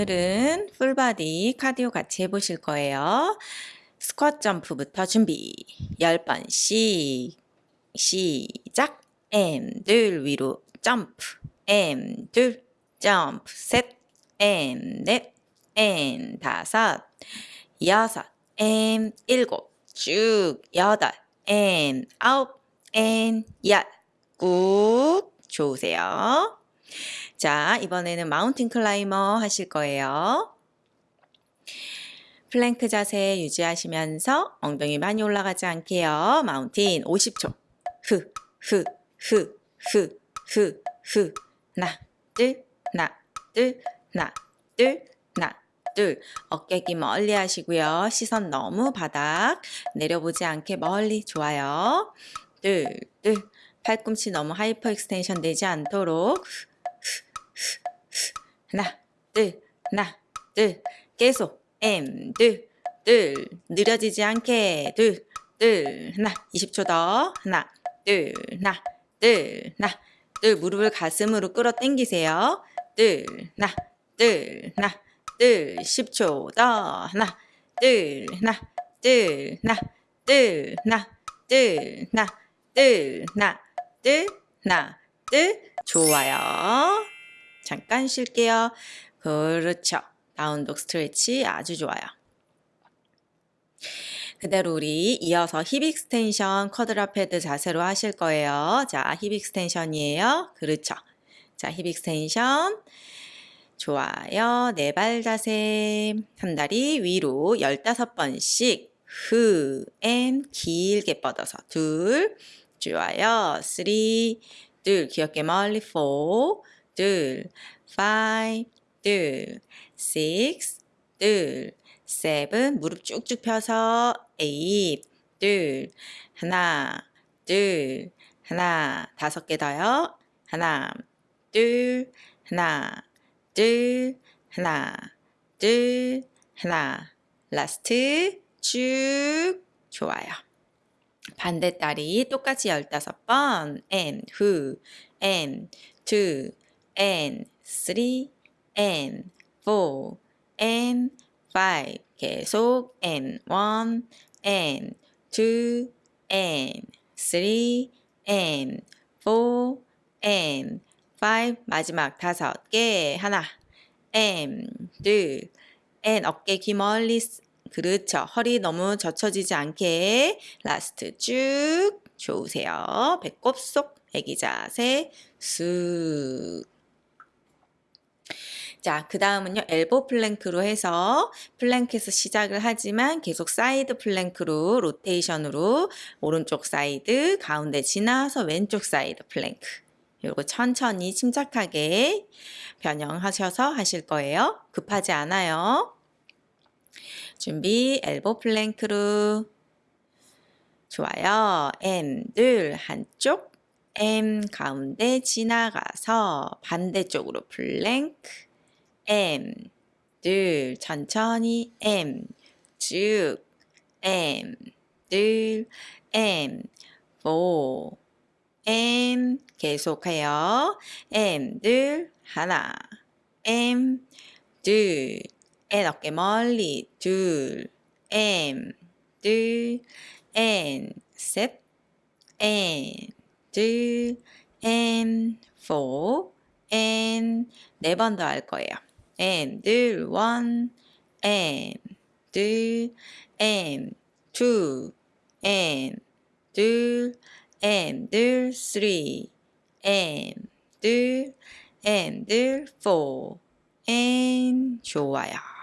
오늘은 full body cardio 같이 해보실 거예요. 스쿼트 점프부터 준비. 10번씩. 시작. and 둘 위로 점프. and 둘 점프. 셋. M 넷. and 다섯. 여섯. and 일곱. 쭉. 여덟. and 아홉. M 열. 꾹. 좋으세요. 자, 이번에는 mountain climber 하실 거예요. 플랭크 자세 유지하시면서 엉덩이 많이 올라가지 않게요. mountain 50초. 흐, 흐, 흐, 흐, 흐, 흐. 하나, 둘, 하나, 둘, 하나, 둘, 하나, 둘. 어깨 귀 멀리 하시고요. 시선 너무 바닥 내려보지 않게 멀리 좋아요. 둘, 둘. 팔꿈치 너무 hyperextension 되지 않도록 하나, 둘, 하나, 둘, 계속 and, 둘, 둘, 느려지지 않게 둘, 둘, 하나, 20초 더, 하나, 둘, 하나, 둘, 하나, 둘, 무릎을 가슴으로 끌어 당기세요. 둘, 하나, 둘, 하나, 둘, 10초 더, 하나, 둘, 하나, 둘, 하나, 둘, 하나, 둘, 하나, 둘, 하나, 둘, 하나, 둘, 좋아요. 잠깐 쉴게요. 그렇죠. down dog stretch 아주 좋아요. 그대로 우리 이어서 hip extension quadruped 자세로 하실 거예요. 자, hip extension이에요. 그렇죠. 자, hip extension. 좋아요. 네 발 자세. 한 다리 위로 15번씩 흐, and 길게 뻗어서 둘. 좋아요. three, 둘. 귀 어깨 멀리 four, 둘. five, 둘. six, 둘. seven, 무릎 쭉쭉 펴서 eight, 둘. 하나, 둘. 하나, 다섯 개 더요. 하나, 둘. 하나, 둘. 하나, 둘. 하나. 라스트 쭉 좋아요. 반대 다리 똑같이 15번 and who and two and three and four and five 계속 and one and two and three and four and five 마지막 다섯 개 하나 and 둘 and 어깨 귀 멀리 그렇죠. 허리 너무 젖혀지지 않게 last 쭉 좋으세요. 배꼽 쏙 애기 자세 쑥 자, 그 다음은요, elbow plank로 해서 plank에서 시작을 하지만 계속 side plank로 rotation으로 오른쪽 사이드, 가운데 지나서 왼쪽 side plank. 요거 천천히 침착하게 변형하셔서 하실 거예요. 급하지 않아요. 준비, elbow plank로. 좋아요. and, 둘, 한쪽. and, 가운데 지나가서 반대쪽으로 플랭크. M 둘 천천히 M 쭉 M 둘 M 4 M 계속해요. M 둘 하나 M 둘 N 어깨 멀리 둘 M 둘 N 셋 N 둘 N 4 N 네번 더 할 거예요. and one and and two and and three and and four and 좋아요.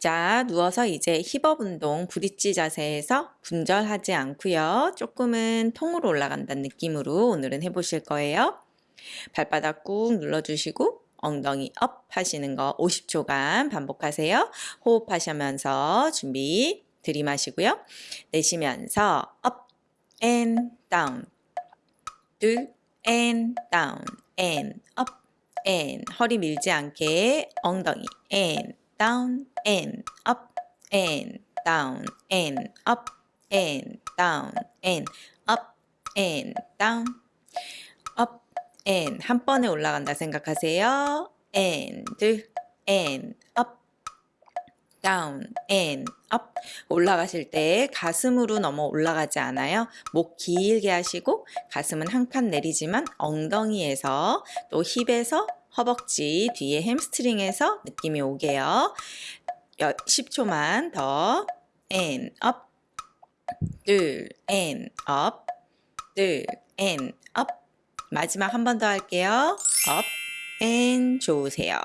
자, 누워서 이제 힙업 운동 브릿지 자세에서 분절하지 않고요. 조금은 통으로 올라간다는 느낌으로 오늘은 해보실 거예요. 발바닥 꾹 눌러주시고 엉덩이 up 하시는 거 50초간 반복하세요. 호흡하시면서 준비 들이마시고요. 내쉬면서 up and down 둘 and down and up and 허리 밀지 않게 엉덩이 and down and up and down and up and down and up and down and 한 번에 올라간다 생각하세요. and and up down and up 올라가실 때 가슴으로 넘어 올라가지 않아요. 목 길게 하시고 가슴은 한 칸 내리지만 엉덩이에서 또 힙에서 허벅지 뒤에 햄스트링에서 느낌이 오게요. 10초만 더 and up 둘 and up 둘 and up 마지막 한 번 더 할게요. up and 좋으세요.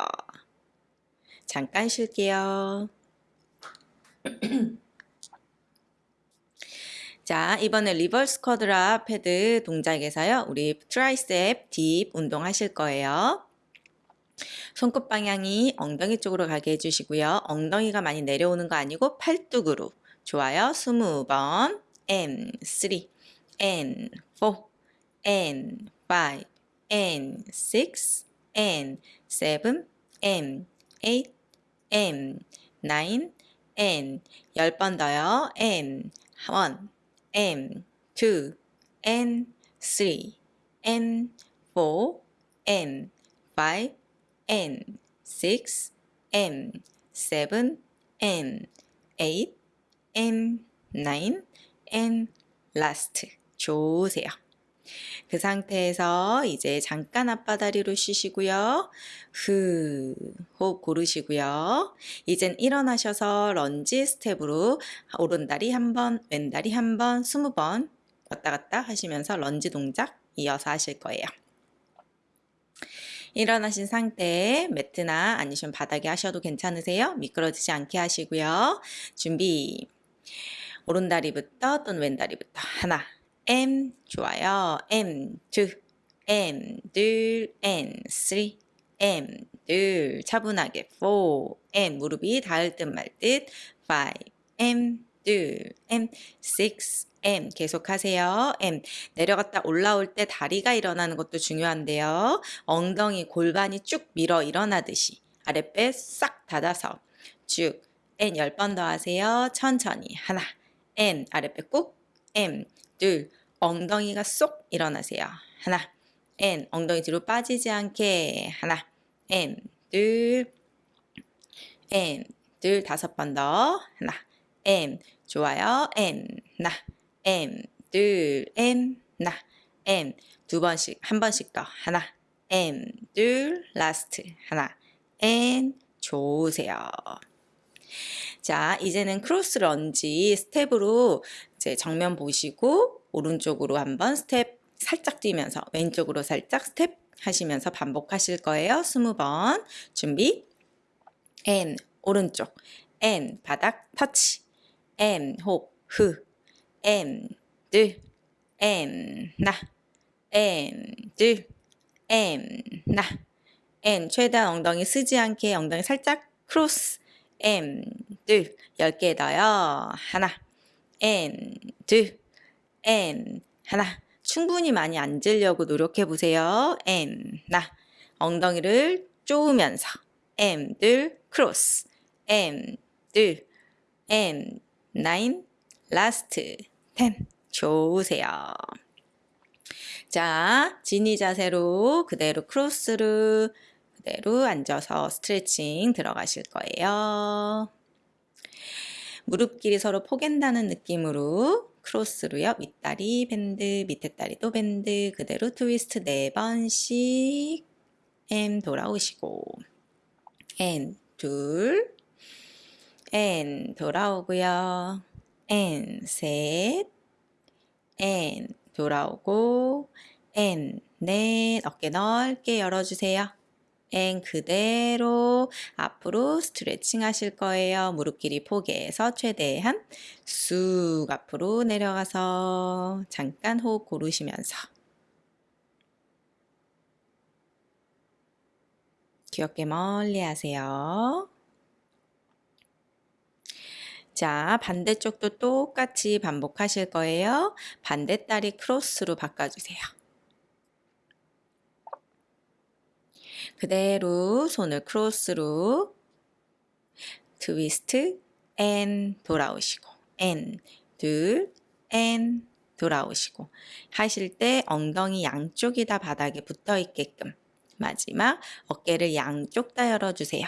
잠깐 쉴게요. 자, 이번에 reverse quadruped 동작에서요. 우리 tricep dip 운동 하실 거예요. 손끝 방향이 엉덩이 쪽으로 가게 해주시고요. 엉덩이가 많이 내려오는 거 아니고 팔뚝으로. 좋아요. 20번. and 3, and 4, and 5, and 6, and 7, and 8, and 9, and 10번 더요. and 1, and 2, and 3, and 4, and 5, and 6, and 7, and 8, and 9, and last. 좋으세요. 그 상태에서 이제 잠깐 양반다리로 쉬시고요. 후, 호흡 고르시고요. 이젠 일어나셔서 lunge step으로 오른다리 한 번, 왼다리 한 번, 스무 번 왔다 갔다 하시면서 런지 동작 이어서 하실 거예요. 일어나신 상태에 매트나 아니시면 바닥에 하셔도 괜찮으세요. 미끄러지지 않게 하시고요. 준비. 오른다리부터 또는 왼다리부터 하나 M 좋아요 M two M 둘 N three M 둘 차분하게 four M 무릎이 닿을 듯 말 듯 five M 둘 M six M 계속하세요. M 내려갔다 올라올 때 다리가 일어나는 것도 중요한데요. 엉덩이 골반이 쭉 밀어 일어나듯이 아랫배 싹 닫아서 쭉 N 10번 더 하세요. 천천히 하나 M 아랫배 꾹 M 둘 엉덩이가 쏙 일어나세요. 하나 N 엉덩이 뒤로 빠지지 않게. 하나 M 둘 M 둘 다섯 번 더. 하나 and 좋아요. and 나 and 둘 and 나 and 두 번씩 한 번씩 더. 하나 and 둘 last. 하나 and 좋으세요. 자, 이제는 cross lunge step으로 이제 정면 보시고 오른쪽으로 한번 스텝 살짝 뛰면서 왼쪽으로 살짝 스텝 하시면서 반복하실 거예요. 20번. 준비. and 오른쪽. and 바닥 터치. and 호흡 흐. and 둘. and 나. and 둘. and 나. and 최대한 엉덩이 쓰지 않게 엉덩이 살짝 크로스. and 둘 10개 더요. 하나. and 둘 and 하나. 충분히 많이 앉으려고 노력해 보세요. and 나. 엉덩이를 쪼으면서. and 둘 크로스. and 둘 and nine. last. 10 좋으세요. 자, 지니 자세로 그대로 크로스를 그대로 앉아서 스트레칭 들어가실 거예요. 무릎끼리 서로 포갠다는 느낌으로 크로스로요. 윗다리 bend, 밑에 다리도 bend 그대로 트위스트 4번씩 M 돌아오시고 N 둘 N 돌아오고요. N 셋 N 돌아오고 N 넷 어깨 넓게 열어주세요. 앵 그대로 앞으로 스트레칭 하실 거예요. 무릎 길이 포개해서 최대한 쑥 앞으로 내려가서 잠깐 호흡 고르시면서 귀 어깨 멀리 하세요. 자, 반대쪽도 똑같이 반복하실 거예요. 반대다리 크로스로 바꿔주세요. 그대로 손을 크로스로 트위스트 앤 돌아오시고 앤 둘, 앤 돌아오시고 하실 때 엉덩이 양쪽이 다 바닥에 붙어 있게끔 마지막 어깨를 양쪽 다 열어주세요.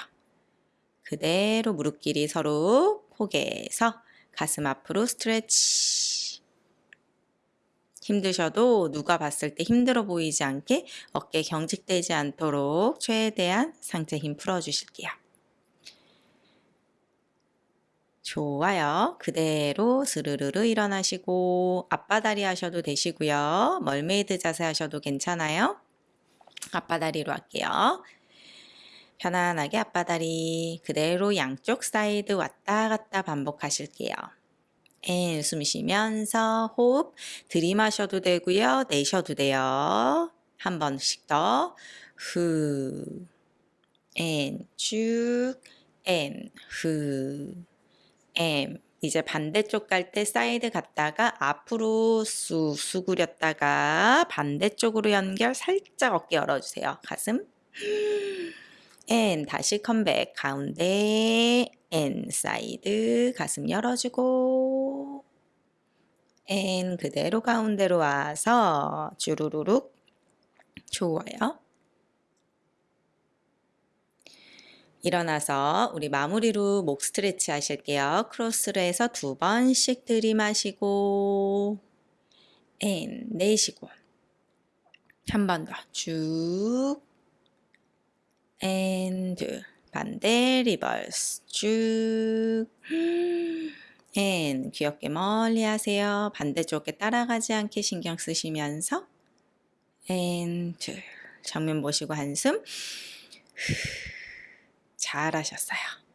그대로 무릎끼리 서로 포개서 가슴 앞으로 스트레치. 힘드셔도 누가 봤을 때 힘들어 보이지 않게 어깨 경직되지 않도록 최대한 상체 힘 풀어주실게요. 좋아요. 그대로 스르르르 일어나시고 아빠다리 하셔도 되시고요. mermaid 자세 하셔도 괜찮아요. 아빠다리로 할게요. 편안하게 아빠다리 그대로 양쪽 사이드 왔다 갔다 반복하실게요. and 숨 쉬면서 호흡 들이마셔도 되고요. 내셔도 돼요. 한 번씩 더. 후. 앤 쭉. 앤 후. 엠 이제 반대쪽 갈 때 사이드 갔다가 앞으로 쑥 수그렸다가 반대쪽으로 연결 살짝 어깨 열어주세요. 가슴 and 다시 컴백 가운데 and 사이드 가슴 열어주고 and 그대로 가운데로 와서 주르르륵 좋아요. 일어나서 우리 마무리로 목 스트레치 하실게요. 크로스로 해서 두 번씩 들이마시고 and 내쉬고 한 번 더 쭉 and 반대 reverse 쭉 and 귀 어깨 멀리 하세요. 반대쪽에 따라가지 않게 신경 쓰시면서 and 정면 보시고 한숨 잘하셨어요.